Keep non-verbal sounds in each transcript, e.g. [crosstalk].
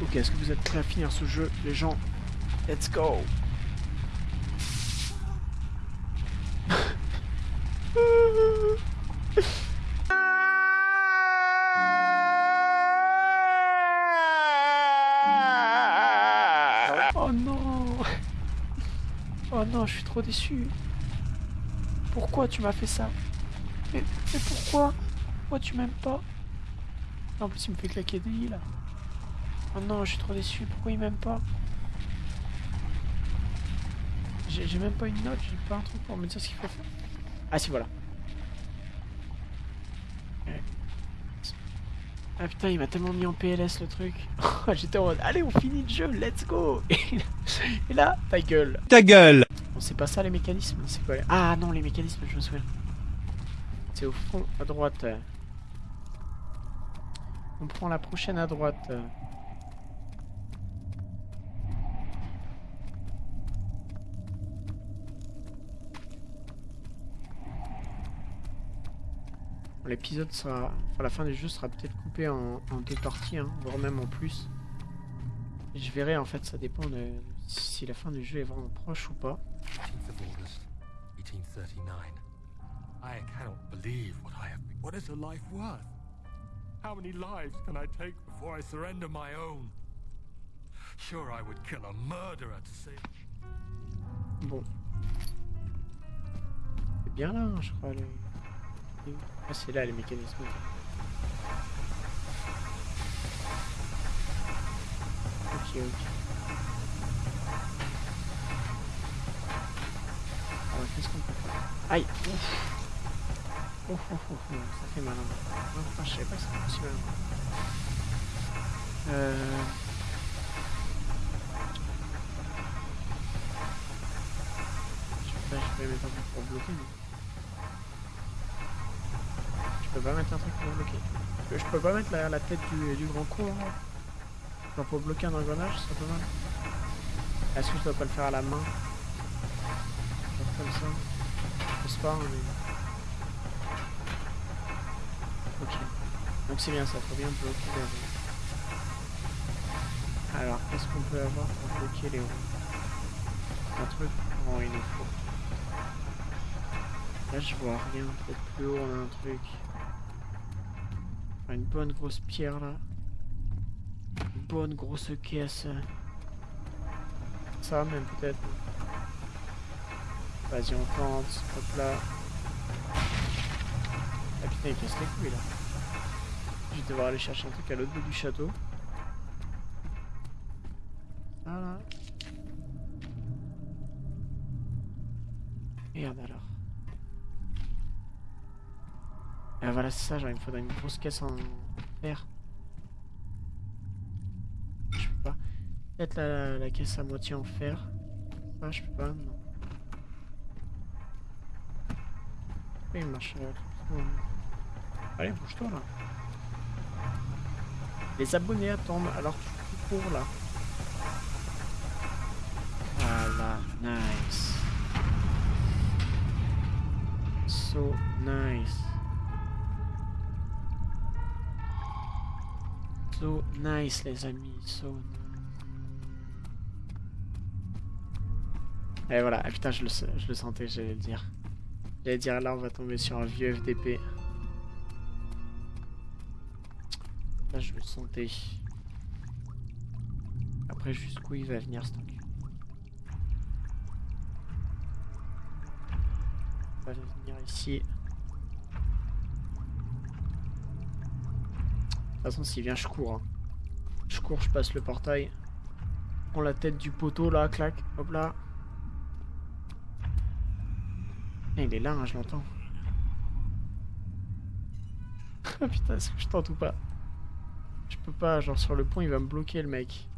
Ok, est-ce que vous êtes prêts à finir ce jeu, les gens? Let's go. Oh non. Oh non, je suis trop déçu. Pourquoi tu m'as fait ça? Mais, pourquoi? Pourquoi tu m'aimes pas? En plus, il me fait claquer des lits, là. Oh non, je suis trop déçu. Pourquoi il m'aime pas J'ai même pas une note, j'ai pas un truc pour me dire ce qu'il faut faire. Ah si, voilà. Ah putain, il m'a tellement mis en PLS le truc. [laughs] J'étais en mode, allez, on finit le jeu, let's go [laughs] Et là, ta gueule. Ta gueule Bon, c'est pas ça les mécanismes, c'est quoi les- Ah non, les mécanismes, je me souviens. C'est au fond, à droite. On prend la prochaine à droite. L'épisode sera... Enfin, la fin du jeu sera peut-être coupé en, en deux parties, hein, voire même en plus. Je verrai, en fait, ça dépend de si la fin du jeu est vraiment proche ou pas. 18th of August, 1839. I cannot believe what I have. What is a life worth? How many lives can I take before I surrender my own? Sure, I would kill a murderer to save. Bon. C'est bien là, hein, je crois. Les... Ah, c'est là les mécanismes. Ok, ok. Alors, qu'est-ce qu'on peut faire? Aïe Ouf. Ouf, ouf, ça fait mal. hein. Oh, putain, je savais pas que c'était possible. hein. Euh... Je sais pas, je peux mettre un truc pour bloquer, non Je peux pas mettre un truc pour bloquer. Je peux, pas mettre la, la tête du, grand con, là Genre pour bloquer un engrenage, serait pas mal. Est-ce que je dois pas le faire à la main? Comme ça Je pense pas, hein, mais... Ok. Donc c'est bien ça, faut bien bloquer les roues. Alors, qu'est-ce qu'on peut avoir pour bloquer les roues Un truc? Oh, il nous faut. Là, je vois rien. Peut-être plus haut, on a un truc. Une bonne grosse pierre là. Une bonne grosse caisse. Ça, même peut-être. Vas-y, on tente. Hop là. Ah putain, il casse les couilles là. Je vais devoir aller chercher un truc à l'autre bout du château. Voilà. Merde alors. Ah voilà, c'est ça, genre il me faudrait une grosse caisse en fer. Je peux pas. Peut-être la, la caisse à moitié en fer. Ah, je peux pas, non. Oui, il marche. euh. Allez, bouge-toi là. Les abonnés attendent, alors tu cours là. Voilà, nice. So nice. So nice les amis, so nice. Et voilà, ah putain je le, je le sentais, j'allais le dire. J'allais dire là on va tomber sur un vieux FDP. Là je le sentais. Après jusqu'où il va venir ce truc? Il va venir ici. Toute façon s'il vient je cours. hein. Je cours, je passe le portail. Prends la tête du poteau là, clac, hop là. Eh, il est là, hein, je l'entends. Ah [laughs] putain, est-ce que je tente ou pas? Je peux pas, genre sur le pont, il va me bloquer le mec.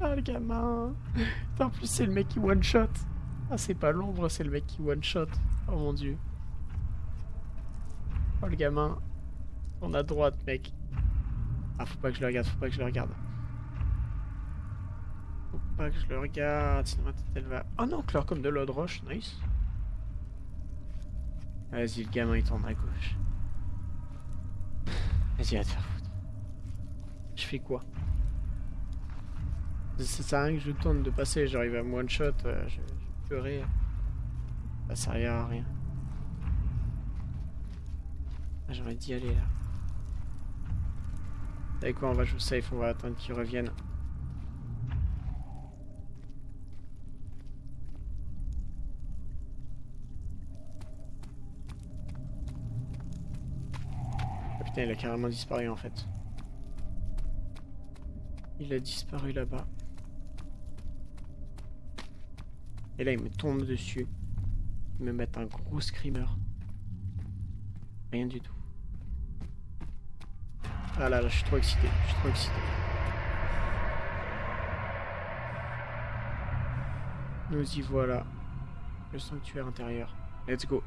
Ah le gamin En plus c'est le mec qui one shot Ah c'est pas l'ombre, c'est le mec qui one shot Oh mon dieu Oh le gamin On a droite mec Ah faut pas que je le regarde, faut pas que je le regarde Faut pas que je le regarde, sinon ma tête elle va... Oh non, clair comme de l'eau de roche, nice Vas-y le gamin il tourne à gauche Vas-y va te faire foutre Je fais quoi? Ça sert à rien que je tente de passer, j'arrive à me one shot, euh, je, je pleurais. Ça sert à rien. Ah, envie d'y aller là. Avec quoi on va jouer safe, on va attendre qu'ils reviennent. Putain, il a carrément disparu en fait. Il a disparu là-bas. Et là, il me tombe dessus. Il me met un gros screamer. Rien du tout. Ah là là, je suis trop excité. Je suis trop excité. Nous y voilà. Le sanctuaire intérieur. Let's go.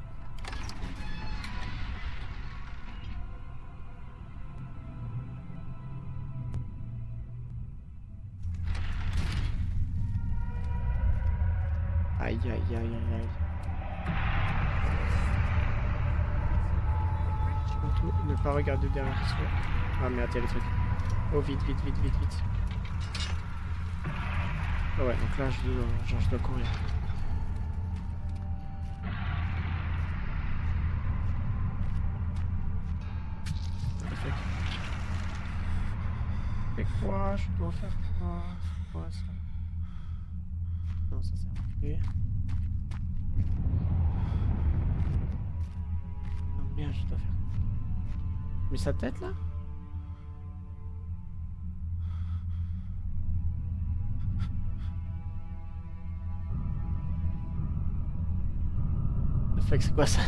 Aïe aïe aïe aïe aïe. Ne pas regarder derrière soi. Ah merde, il y a les trucs. Oh vite, vite, vite, vite, vite. Ah ouais, donc là je dois, genre, je dois courir. Mais quoi Je dois faire quoi quoi ça Non, ça sert à rien. Non, merde, je dois faire Mais sa tête là c'est quoi ça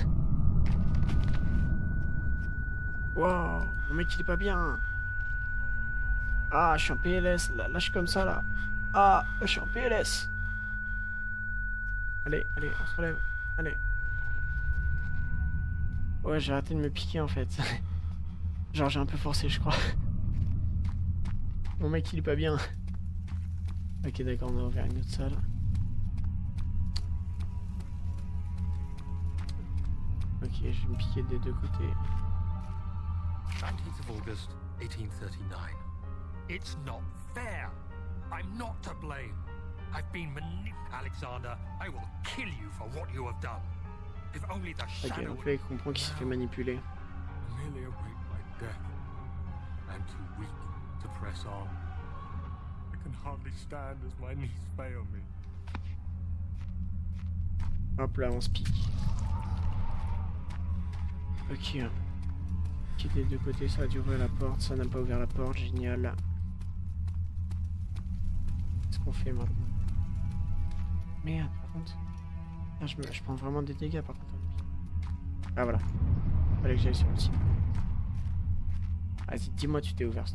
Wow, mon mec il est pas bien. Ah, je suis en PLS, là, là je suis comme ça là. Ah, je suis en PLS. Allez, allez, on se relève. Allez. Ouais, j'ai arrêté de me piquer en fait. [laughs] Genre j'ai un peu forcé, je crois. [laughs] Mon mec il est pas bien. Ok, d'accord, on va vers une autre salle. Ok, je vais me piquer des deux côtés. 19th of August, 1839. It's not fair. I'm not to blame. I've been manip- Alexander, I will kill you for what you have done. If only the Ok, shadow donc là il comprend qu'il s'est fait manipuler. my death. I'm too weak to press on. I can hardly stand as my knees fail me. Hop là, on se pique. Ok. Quitte des deux côtés, ça a dû ouvrir la porte. Ça n'a pas ouvert la porte, génial. Qu'est-ce qu'on fait maintenant? Merde, par contre. Ah, je, me- je prends vraiment des dégâts par contre. Ah voilà. Fallait que j'aille sur le site. Vas-y, dis-moi tu t'es ouvert.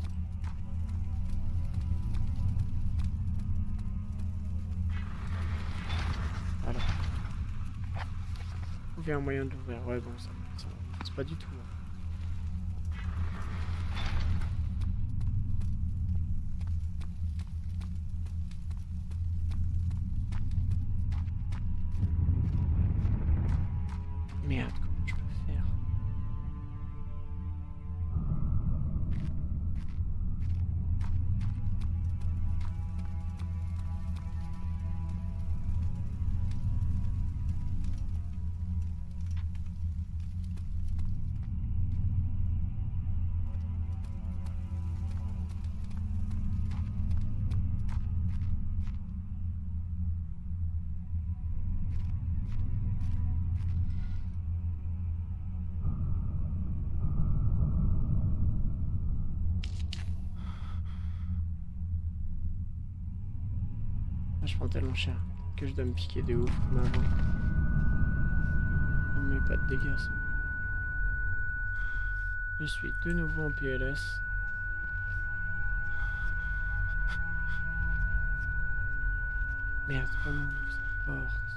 Voilà. Trouver un moyen d'ouvrir. Ouais, bon, ça, ça c'est pas du tout. Je prends tellement cher que je dois me piquer de ouf comme avant. Me met pas de dégâts. Je suis de nouveau en PLS. Merde, comment on ouvre cette porte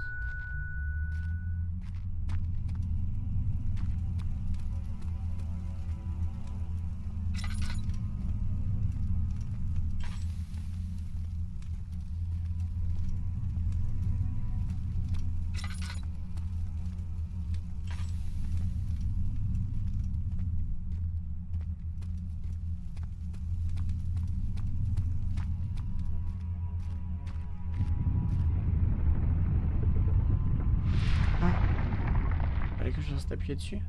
Appuyé dessus.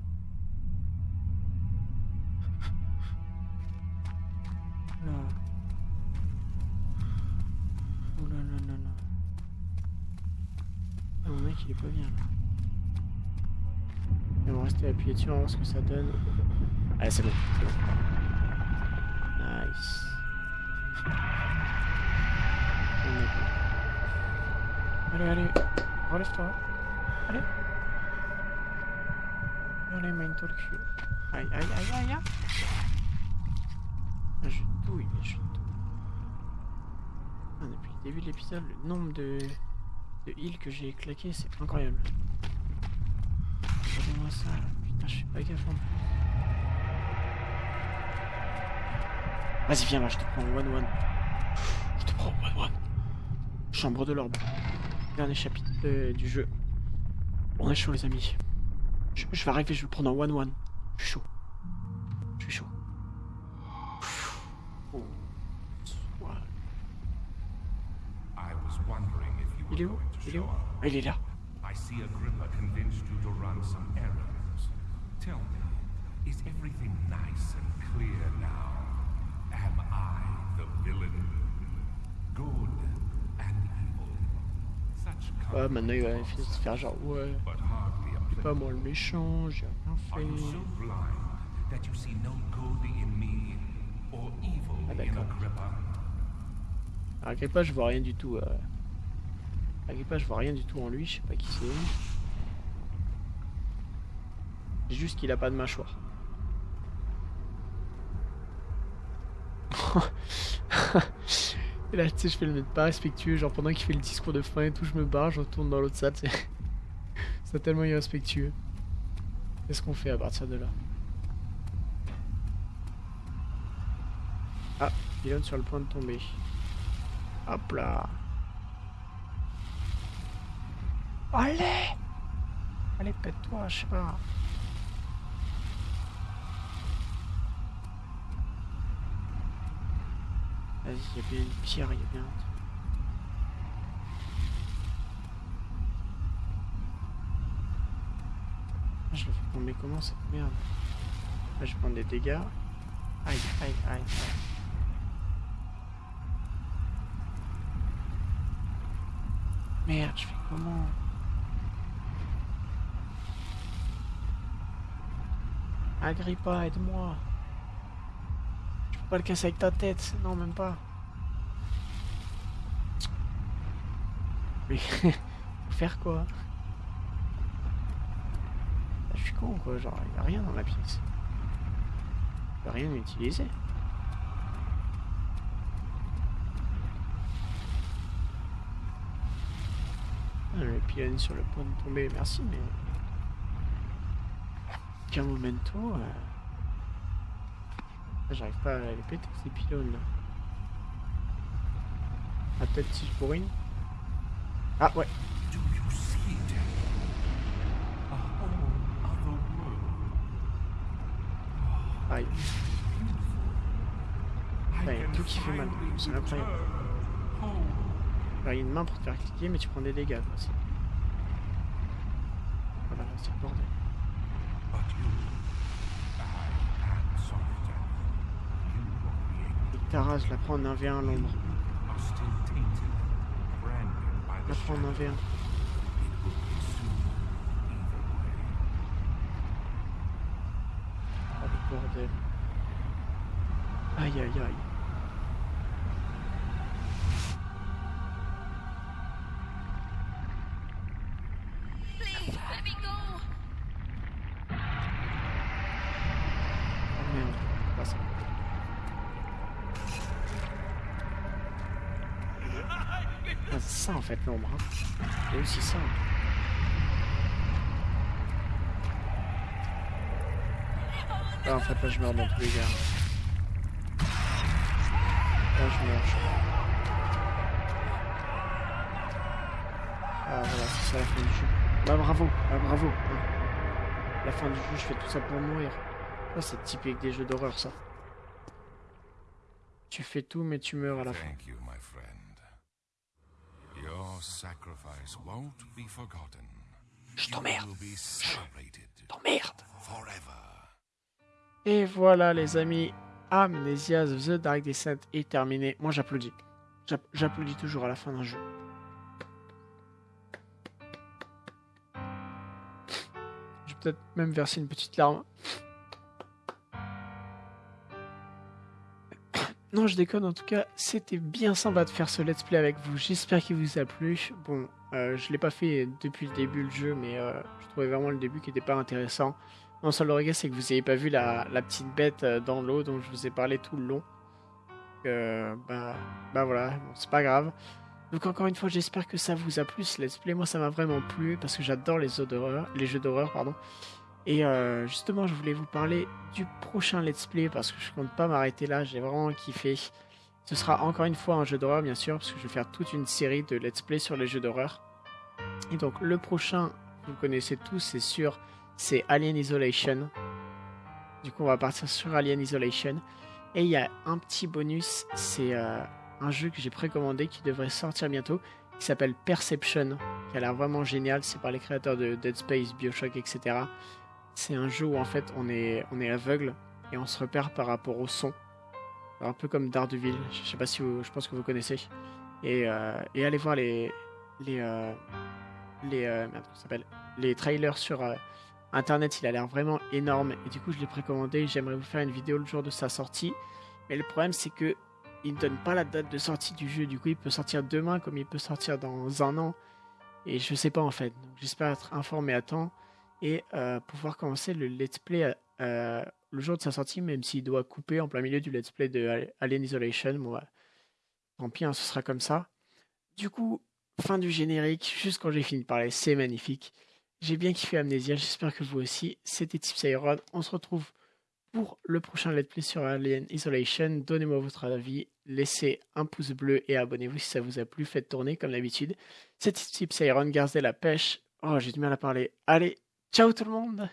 Là. Oh là là là. Ah, mon mec il est pas bien là. Et on va rester appuyé dessus, on va voir ce que ça donne. Allez c'est bon, bon. Nice. Bon. Allez, allez, relève-toi. Allez. Aïe, aïe, aïe, aïe, aïe. Ah, je douille, mais je douille. Ah, depuis le début de l'épisode, le nombre de, de heals que j'ai claqué, c'est incroyable. Regardez-moi ça, là. putain, je suis pas gaffe en plus. Vas-y, viens là, je te prends en one-one. Je te prends en one-one. Chambre de l'orbe. Dernier chapitre euh, du jeu. On est chaud, les amis. Je, je vais arriver, je vais le prendre en one-one. Je suis chaud. Je suis chaud. Il est où Il est où. Ah, il est là. I see Agrippa convinced you to run some errands. Tell me, is everything nice and clear now? Am I the villain? Good and evil. Such Ouais, maintenant il va se faire genre, ouais, but hardly a c'est pas moi le méchant, j'ai rien fait. Ah, d'accord. Agrippa? Agrippa, je vois rien du tout. Euh... Agrippa, je vois rien du tout en lui, je sais pas qui c'est. C'est juste qu'il a pas de mâchoire. [laughs] et là, tu sais, je fais le mec pas respectueux, genre pendant qu'il fait le discours de fin et tout, je me barre, je retourne dans l'autre salle, c'est tellement irrespectueux. Qu'est-ce qu'on fait à partir de là Ah, pylône sur le point de tomber. Hop là. Allez Allez, pète-toi, je sais pas. Vas-y, il y a bien une pierre, il y a bien un truc. Ah, Je tomber comment cette merde Là, je vais prendre des dégâts. Aïe, aïe, aïe, aïe. Merde, je fais comment Agrippa, aide-moi. Je peux pas le casser avec ta tête. Non, même pas. Mais [laughs] faire quoi? Ah, Je quoi, genre y a rien dans la pièce. Y a rien à utiliser. Ah, le pylône sur le point de tomber, merci, mais. Qu'un momento. euh, ah, J'arrive pas à les péter ces pylônes là. Ah, peut-être si je pourrine. Ah, ouais. Aïe. I Ouais, can tout qui fait mal, c'est incroyable. Alors, il y a une main pour te faire cliquer, mais tu prends des dégâts c'est- Voilà, c'est le bordel. Et Tara, je la prends en 1v1 à l'ombre. la prends en shadow. 1v1. It will be soon, either way. Ah, le bordel. Aïe, aïe, aïe. Oh. Ah, ça en fait l'ombre. Hein. Aussi ça. Ah, en fait, là je meurs dans tous les cas. Là je meurs, je crois. Ah voilà, c'est ça la fin du jeu. Bah bravo, bah bravo. hein. La fin du jeu, je fais tout ça pour mourir. Ah, c'est typique des jeux d'horreur ça. Tu fais tout mais tu meurs à la fin. Thank you, my friend. Your sacrifice won't be forgotten. Je t'emmerde. T'emmerde. forever. Et voilà les amis, Amnesia The Dark Descent est terminé. Moi j'applaudis. J'app- J'applaudis toujours à la fin d'un jeu. Je vais peut-être même verser une petite larme. [coughs] Non, je déconne, en tout cas, c'était bien sympa de faire ce let's play avec vous. J'espère qu'il vous a plu. Bon, euh, je l'ai pas fait depuis le début le jeu, mais euh, je trouvais vraiment le début qui était pas intéressant. Mon seul regret, c'est que vous n'ayez pas vu la, petite bête euh, dans l'eau dont je vous ai parlé tout le long. Euh, bah, bah voilà, c'est pas grave. Donc encore une fois, j'espère que ça vous a plu ce let's play. Moi, ça m'a vraiment plu parce que j'adore les les jeux d'horreur, pardon. Et euh, justement, je voulais vous parler du prochain let's play parce que je compte pas m'arrêter là. J'ai vraiment kiffé. Ce sera encore une fois un jeu d'horreur, bien sûr, parce que je vais faire toute une série de let's play sur les jeux d'horreur. Et donc le prochain, vous connaissez tous, c'est sûr, c'est Alien Isolation. Du coup, on va partir sur Alien Isolation. Et il y a un petit bonus, c'est euh, un jeu que j'ai précommandé qui devrait sortir bientôt, qui s'appelle Perception, qui a l'air vraiment génial. C'est par les créateurs de Dead Space, Bioshock, etc. C'est un jeu où en fait on est, on est aveugle et on se repère par rapport au son. Un peu comme Daredevil, je sais pas si vous, je pense que vous connaissez. Et, euh, et allez voir les, les, euh, les, euh, merde, ça les trailers sur euh, internet, il a l'air vraiment énorme. Et du coup, je l'ai précommandé. J'aimerais vous faire une vidéo le jour de sa sortie. Mais le problème, c'est que il ne donne pas la date de sortie du jeu. Du coup, il peut sortir demain comme il peut sortir dans un an. Et je sais pas en fait. J'espère être informé à temps et euh, pouvoir commencer le let's play euh, le jour de sa sortie, même s'il doit couper en plein milieu du let's play de Alien Isolation. Bon, bah, tant pis, hein, ce sera comme ça. Du coup, fin du générique, juste quand j'ai fini de parler, c'est magnifique. J'ai bien kiffé Amnesia, j'espère que vous aussi. C'était Tips Iron. On se retrouve pour le prochain let's play sur Alien Isolation. Donnez-moi votre avis, laissez un pouce bleu et abonnez-vous si ça vous a plu. Faites tourner comme d'habitude. C'était Tips Iron, gardez la pêche. Oh, j'ai du mal à parler. Allez, ciao tout le monde